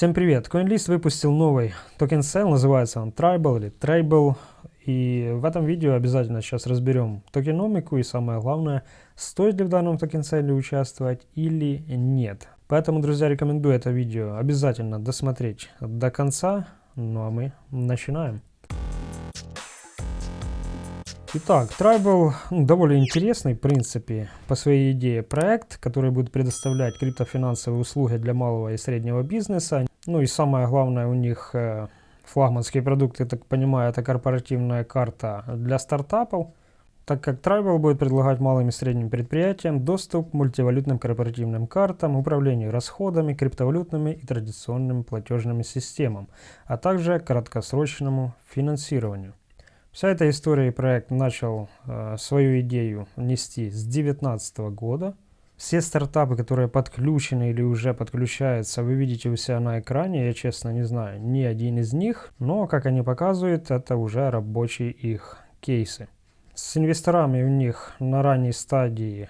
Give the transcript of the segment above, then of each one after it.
Всем привет! CoinList выпустил новый token sale, называется он Tribal или Tribal. И в этом видео обязательно сейчас разберем токеномику и самое главное, стоит ли в данном token sale е участвовать или нет. Поэтому, друзья, рекомендую это видео обязательно досмотреть до конца. Ну а мы начинаем. Итак, Tribal ну, довольно интересный, в принципе, по своей идее проект, который будет предоставлять криптофинансовые услуги для малого и среднего бизнеса. Ну и самое главное у них э, флагманский продукт, я так понимаю, это корпоративная карта для стартапов, так как Tribal будет предлагать малым и средним предприятиям доступ к мультивалютным корпоративным картам, управлению расходами, криптовалютными и традиционными платежными системам, а также краткосрочному финансированию. Вся эта история и проект начал э, свою идею нести с 2019 года. Все стартапы, которые подключены или уже подключаются, вы видите у себя на экране. Я честно не знаю ни один из них, но как они показывают, это уже рабочие их кейсы. С инвесторами у них на ранней стадии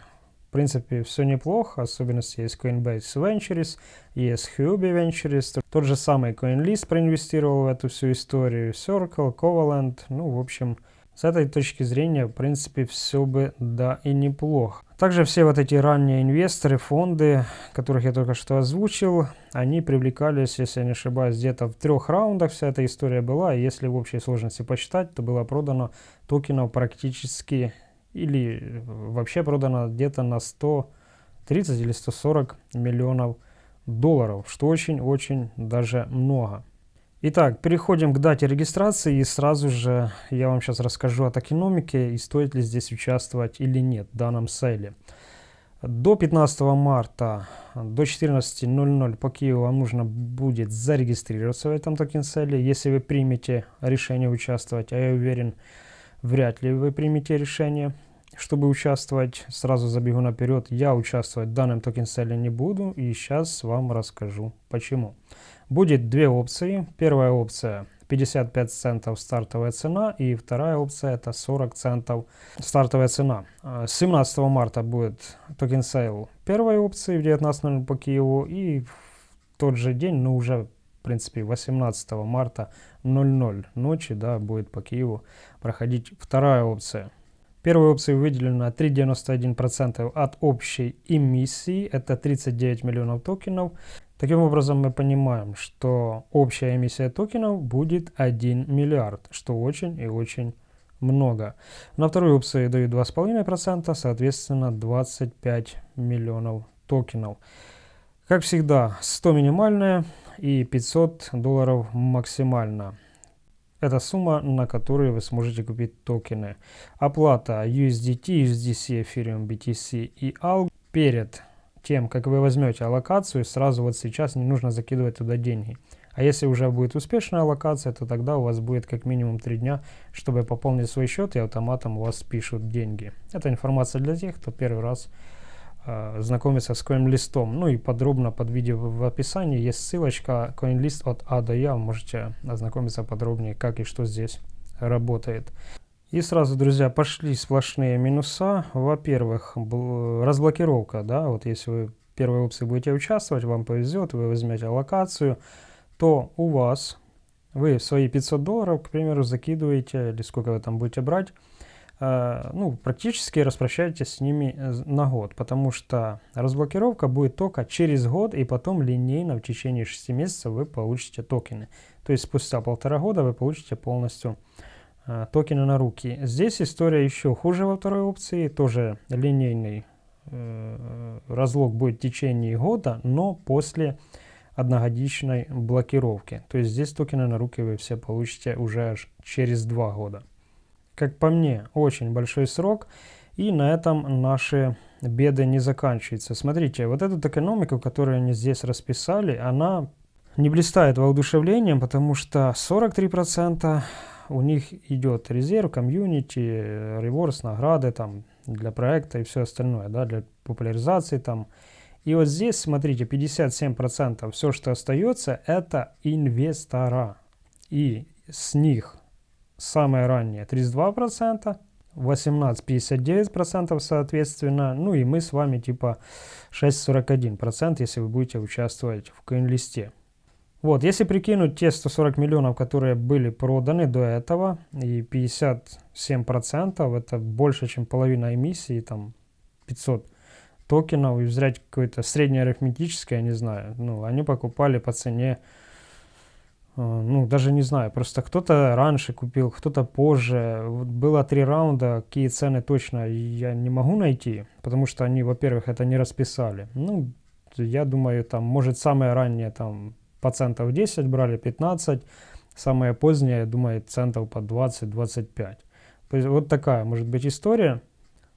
в принципе, все неплохо, особенности есть Coinbase Ventures, есть Huobi Ventures, тот же самый CoinList проинвестировал в эту всю историю, Circle, Covalent, ну, в общем, с этой точки зрения, в принципе, все бы, да, и неплохо. Также все вот эти ранние инвесторы, фонды, которых я только что озвучил, они привлекались, если я не ошибаюсь, где-то в трех раундах вся эта история была. И если в общей сложности посчитать, то было продано токенов практически или вообще продано где-то на 130 или 140 миллионов долларов, что очень-очень даже много. Итак, переходим к дате регистрации и сразу же я вам сейчас расскажу о токеномике и стоит ли здесь участвовать или нет в данном сейле. До 15 марта до 14.00 по Киеву вам нужно будет зарегистрироваться в этом токен сейле, если вы примете решение участвовать, а я уверен, вряд ли вы примете решение, чтобы участвовать. Сразу забегу наперед, я участвовать в данном token sale е не буду и сейчас вам расскажу почему. Будет две опции. Первая опция 55 центов стартовая цена и вторая опция это 40 центов стартовая цена. 17 марта будет token sale первой опции в 19.00 по Киеву и в тот же день, но уже в принципе 18 марта 00 ночи да, будет по Киеву проходить вторая опция. Первой опцией выделено 3,91% от общей эмиссии, это 39 миллионов токенов. Таким образом мы понимаем, что общая эмиссия токенов будет 1 миллиард, что очень и очень много. На второй опции дают 2,5%, соответственно 25 миллионов токенов. Как всегда, 100 минимальная и 500 долларов максимально. Это сумма, на которую вы сможете купить токены. Оплата USDT, USDC, Ethereum, BTC и ALG перед тем, как вы возьмете аллокацию, сразу вот сейчас не нужно закидывать туда деньги. А если уже будет успешная аллокация, то тогда у вас будет как минимум 3 дня, чтобы пополнить свой счет и автоматом у вас спишут деньги. Это информация для тех, кто первый раз знакомиться с CoinList. Ну и подробно под видео в описании есть ссылочка CoinList от А до Я. Можете ознакомиться подробнее, как и что здесь работает. И сразу, друзья, пошли сплошные минуса. Во-первых, разблокировка. Да, вот если вы в первой опции будете участвовать, вам повезет, вы возьмете локацию, то у вас, вы свои 500 долларов, к примеру, закидываете, или сколько вы там будете брать, ну, практически распрощаетесь с ними э, на год, потому что разблокировка будет только через год, и потом линейно в течение 6 месяцев вы получите токены. То есть спустя полтора года вы получите полностью э, токены на руки. Здесь история еще хуже во второй опции, тоже линейный разлог будет в течение года, но после одногодичной блокировки. То есть здесь токены на руки вы все получите уже аж через два года как по мне, очень большой срок. И на этом наши беды не заканчиваются. Смотрите, вот эту экономику, которую они здесь расписали, она не блистает воодушевлением, потому что 43% у них идет резерв, комьюнити, реворс, награды там для проекта и все остальное, да, для популяризации там. И вот здесь, смотрите, 57% все, что остается, это инвестора. И с них самое раннее 32%, 18 59% соответственно, ну и мы с вами типа 6,41%, если вы будете участвовать в коин-листе. Вот, если прикинуть те 140 миллионов, которые были проданы до этого, и 57% это больше, чем половина эмиссии, там 500 токенов, и взять какое-то среднеарифметическое, я не знаю, ну, они покупали по цене, ну, даже не знаю, просто кто-то раньше купил, кто-то позже. Вот было три раунда, какие цены точно я не могу найти, потому что они, во-первых, это не расписали. Ну, я думаю, там, может, самое раннее, там, процентов 10 брали, 15. Самое позднее, я думаю, центов по 20-25. Вот такая может быть история.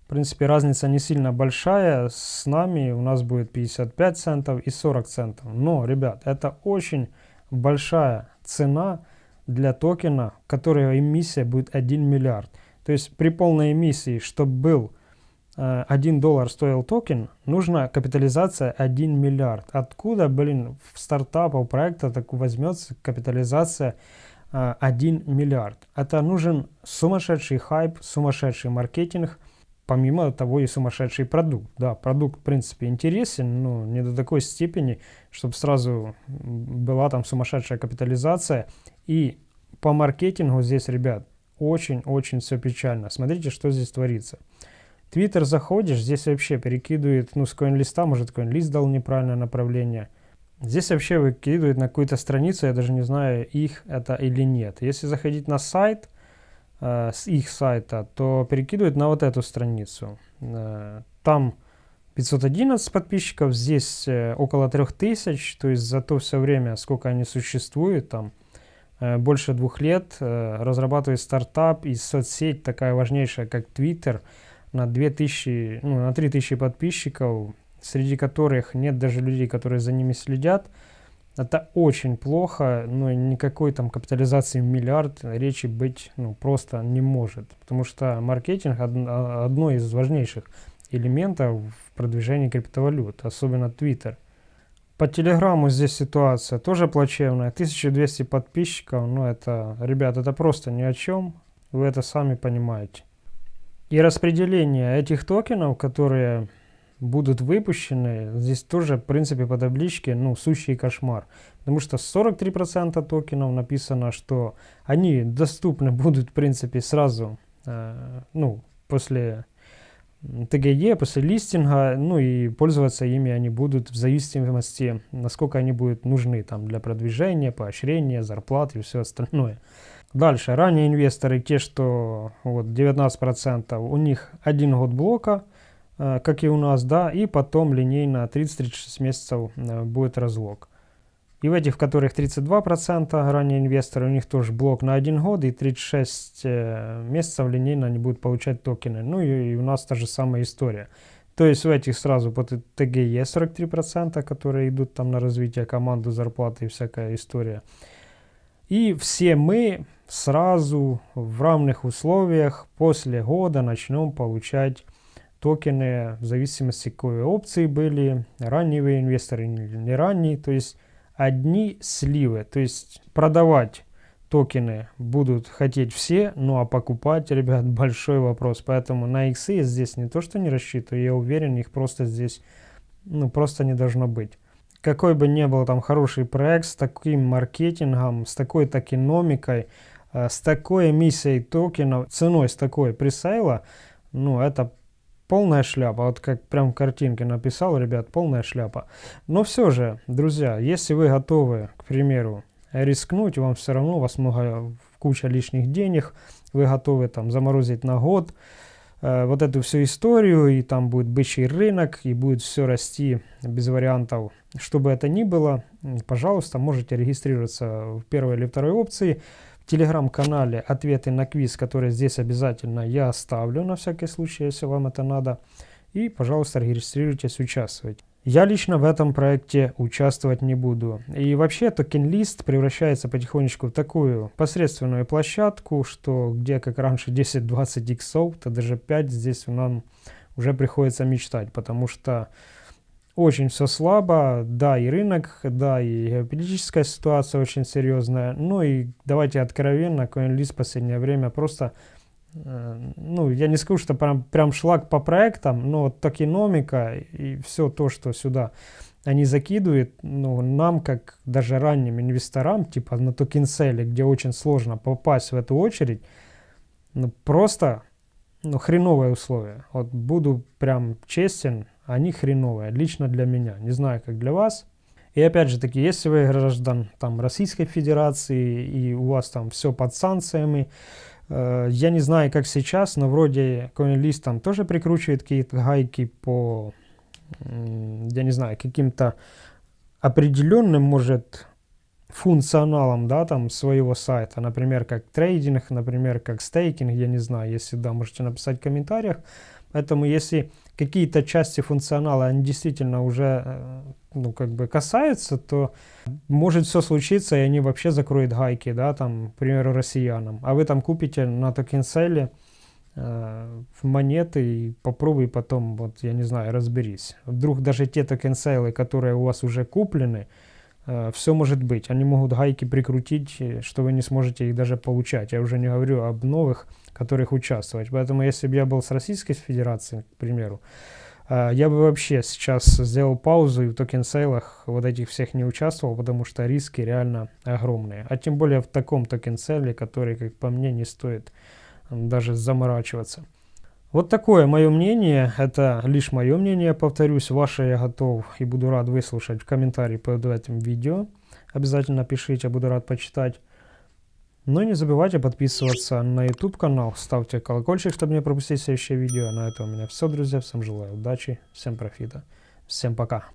В принципе, разница не сильно большая. С нами у нас будет 55 центов и 40 центов. Но, ребят, это очень большая цена для токена, которого эмиссия будет 1 миллиард. То есть при полной эмиссии, чтобы был 1 э, доллар стоил токен, нужна капитализация 1 миллиард. Откуда, блин, в стартапах проекта так возьмется капитализация 1 э, миллиард? Это нужен сумасшедший хайп, сумасшедший маркетинг, помимо того и сумасшедший продукт. Да, продукт, в принципе, интересен, но не до такой степени, чтобы сразу была там сумасшедшая капитализация. И по маркетингу здесь, ребят, очень-очень все печально. Смотрите, что здесь творится. Твиттер заходишь, здесь вообще перекидывает, ну, с коин-листа, может, коин-лист дал неправильное направление. Здесь вообще выкидывает на какую-то страницу, я даже не знаю, их это или нет. Если заходить на сайт, э, с их сайта, то перекидывает на вот эту страницу. Э, там 511 подписчиков, здесь э, около 3000, то есть за то все время, сколько они существуют, там э, больше двух лет, э, разрабатывает стартап и соцсеть такая важнейшая, как Twitter – на 2000, ну, на 3000 подписчиков, среди которых нет даже людей, которые за ними следят, это очень плохо, но никакой там капитализации в миллиард речи быть ну, просто не может. Потому что маркетинг од одно из важнейших элементов в продвижении криптовалют, особенно Twitter. По Телеграму здесь ситуация тоже плачевная. 1200 подписчиков, ну это, ребят, это просто ни о чем. Вы это сами понимаете. И распределение этих токенов, которые будут выпущены, здесь тоже, в принципе, по табличке, ну, сущий кошмар. Потому что 43% токенов написано, что они доступны будут, в принципе, сразу, э, ну, после ТГЕ, после листинга, ну и пользоваться ими они будут в зависимости, насколько они будут нужны там для продвижения, поощрения, зарплат и все остальное. Дальше, ранее инвесторы, те, что вот 19%, у них один год блока, как и у нас, да, и потом линейно 30-36 месяцев э, будет разлог. И в этих, в которых 32% ранее инвесторы, у них тоже блок на один год и 36 э, месяцев линейно они будут получать токены. Ну и у нас та же самая история. То есть в этих сразу по ТГЕ 43%, которые идут там на развитие команды, зарплаты и всякая история. И все мы сразу в равных условиях после года начнем получать токены в зависимости какой опции были, ранние инвесторы или не ранние, то есть одни сливы, то есть продавать токены будут хотеть все, ну а покупать, ребят, большой вопрос, поэтому на иксы здесь не то, что не рассчитываю, я уверен, их просто здесь, ну просто не должно быть. Какой бы ни был там хороший проект с таким маркетингом, с такой токеномикой, э, с такой эмиссией токенов, ценой с такой пресейла, ну это полная шляпа. Вот как прям в картинке написал, ребят, полная шляпа. Но все же, друзья, если вы готовы, к примеру, рискнуть, вам все равно, у вас много, куча лишних денег, вы готовы там заморозить на год, Э, вот эту всю историю, и там будет бычий рынок, и будет все расти без вариантов. Что бы это ни было, пожалуйста, можете регистрироваться в первой или второй опции. Телеграм-канале ответы на квиз, которые здесь обязательно я оставлю на всякий случай, если вам это надо. И, пожалуйста, регистрируйтесь, участвуйте. Я лично в этом проекте участвовать не буду. И вообще токен-лист превращается потихонечку в такую посредственную площадку, что где как раньше 10-20 иксов, то даже 5 здесь нам уже приходится мечтать, потому что очень все слабо, да и рынок, да и геополитическая ситуация очень серьезная, ну и давайте откровенно, CoinList в последнее время просто Э, ну, я не скажу, что прям, прям шлак по проектам, но токеномика и все то, что сюда они закидывают ну, нам, как даже ранним инвесторам, типа на токенселе, где очень сложно попасть в эту очередь, ну, просто ну, хреновые условия. Вот буду прям честен, они хреновые, лично для меня. Не знаю, как для вас. И опять же таки, если вы граждан там, Российской Федерации и у вас там все под санкциями, э, я не знаю, как сейчас, но вроде CoinList там тоже прикручивает какие-то гайки по, я не знаю, каким-то определенным, может, функционалом, да, там, своего сайта, например, как трейдинг, например, как стейкинг, я не знаю, если да, можете написать в комментариях. Поэтому, если какие-то части функционала, они действительно уже, э, ну, как бы касаются, то может все случиться, и они вообще закроют гайки, да, там, к примеру, россиянам. А вы там купите на токенселе э, монеты и попробуй потом, вот, я не знаю, разберись. Вдруг даже те токенсейлы, которые у вас уже куплены, все может быть. Они могут гайки прикрутить, что вы не сможете их даже получать. Я уже не говорю об новых, которых участвовать. Поэтому если бы я был с Российской Федерацией, к примеру, э, я бы вообще сейчас сделал паузу и в токен-сейлах вот этих всех не участвовал, потому что риски реально огромные. А тем более в таком токен-сейле, который, как по мне, не стоит даже заморачиваться. Вот такое мое мнение, это лишь мое мнение, повторюсь, ваше я готов и буду рад выслушать в комментарии под этим видео. Обязательно пишите, буду рад почитать. Ну и не забывайте подписываться на YouTube канал, ставьте колокольчик, чтобы не пропустить следующее видео. На этом у меня все, друзья, всем желаю удачи, всем профита, всем пока.